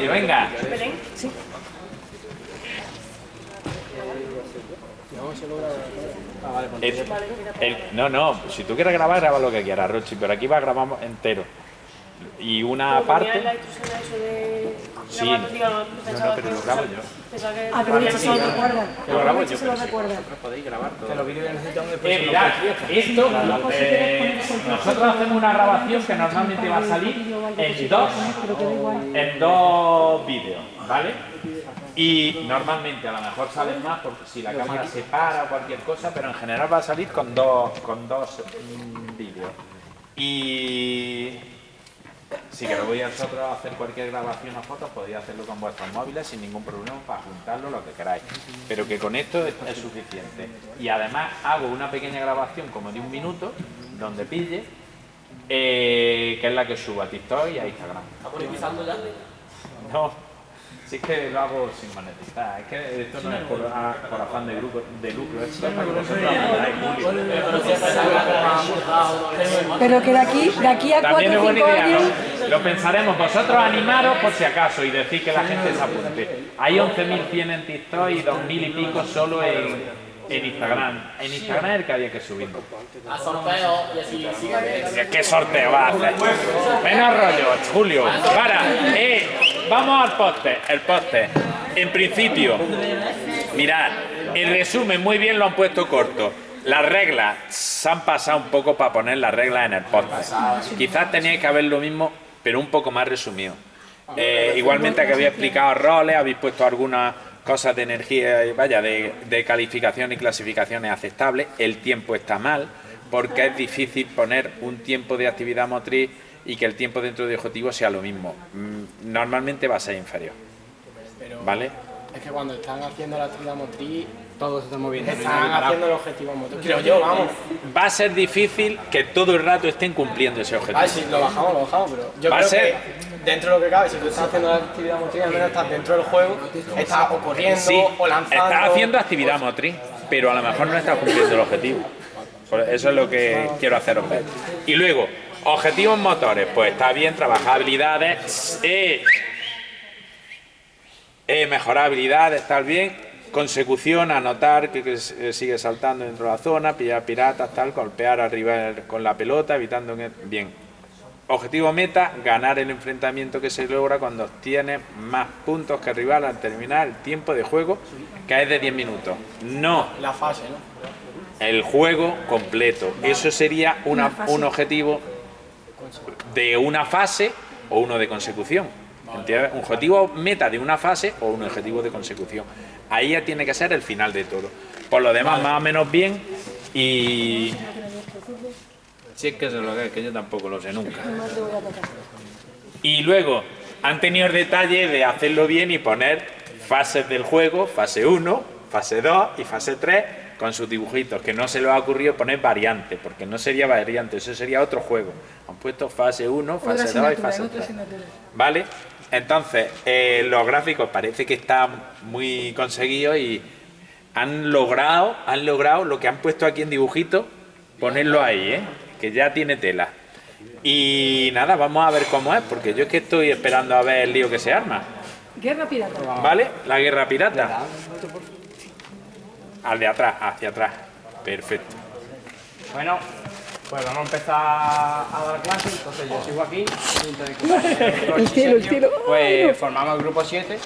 ello, venga. El- el- no, no, si tú quieres grabar, graba lo que quieras, Rochi, pero aquí va a grabar entero. Y una parte... Sí. grabando, digo, No, pensaba no, pero que- lo grabo yo. Ah, pero se lo recuerda. Que lo grabo yo, se lo recuerda. vosotros podéis grabar todo. Que los vídeos necesitan después. Eh, mirad, esto, eh, nosotros hacemos una grabación que normalmente va a salir en dos, en dos vídeos, ¿vale? Y normalmente a lo mejor salen más porque si la cámara se para o cualquier cosa, pero en general va a salir con dos, con dos mm, vídeos. Y si queréis vosotros hacer cualquier grabación o fotos, podéis hacerlo con vuestros móviles sin ningún problema para juntarlo lo que queráis. Pero que con esto es, es suficiente. Y además hago una pequeña grabación como de un minuto, donde pille, eh, que es la que subo a TikTok y a Instagram. ¿Está monetizando ya? No, si es que lo hago sin monetizar, es que esto no es por, ah, por afán de, grupo, de lucro, es para que vosotros. Pero que de aquí, de aquí a También es 4 o buena 5 idea, años... ¿no? Lo pensaremos, vosotros animaros por si acaso y decir que la gente se apunte. Hay 11.100 en TikTok y 2.000 y pico solo en, en Instagram. En Instagram es el que había que subirlo. a sorteo y así sigue. ¿Qué sorteo va a hacer? Menos rollo, Julio. Para, eh, vamos al póster. El póster. En principio, mirad, el resumen muy bien lo han puesto corto. Las reglas se han pasado un poco para poner las reglas en el póster. Quizás teníais que haber lo mismo, pero un poco más resumido. Eh, igualmente que había explicado roles, habéis puesto algunas cosas de energía, vaya, de, de calificación y clasificaciones aceptables. El tiempo está mal, porque es difícil poner un tiempo de actividad motriz y que el tiempo dentro de objetivo sea lo mismo. Mm, Normalmente va a ser inferior, ¿vale? es que cuando están haciendo la actividad motriz, Todo se está moviendo. están haciendo el objetivo motriz. Creo yo, vamos. Va a ser difícil que todo el rato estén cumpliendo ese objetivo. A ver si lo bajamos, lo bajamos, pero yo Va a creo ser- que dentro de lo que cabe, si tú estás haciendo la actividad motriz, al menos estás dentro del juego, estás o corriendo Sí, o lanzando. estás haciendo actividad motriz, pero a lo mejor no estás cumpliendo el objetivo. Eso es lo que quiero haceros ver. Y luego, objetivos motores, pues está bien, trabajar habilidades, eh, eh, mejorar habilidades, estar bien, consecución, anotar que, que se- sigue saltando dentro de la zona, pillar piratas, tal, golpear arriba con la pelota, evitando que... Bien. Objetivo meta, ganar el enfrentamiento que se logra cuando obtiene más puntos que el rival al terminar el tiempo de juego, que es de 10 minutos. No, La fase, ¿no? el juego completo. Eso sería una- un objetivo de una fase o uno de consecución. Un objetivo meta de una fase o un objetivo de consecución. Ahí ya tiene que ser el final de todo. Por lo demás, más o menos bien y... Si es que eso es lo que es, que yo tampoco lo sé nunca. Y luego, han tenido el detalle de hacerlo bien y poner fases del juego, fase 1, fase 2 y fase 3, con sus dibujitos, que no se les ha ocurrido poner variante, porque no sería variante, eso sería otro juego. Han puesto fase 1, Otra fase 2 y fase otra 3. asignatura. ¿Vale? Entonces, eh, los gráficos parece que están muy conseguidos y han logrado, han logrado lo que han puesto aquí en dibujito, ponerlo ahí, ¿eh? que ya tiene tela. Y nada, vamos a ver cómo es, porque yo es que estoy esperando a ver el lío que se arma. Guerra pirata. ¿Vale? La guerra pirata. Al de atrás, hacia atrás. Perfecto. Bueno, pues vamos a empezar a dar clases. Entonces yo sigo aquí. El cielo, el cielo. Pues formamos el grupo 7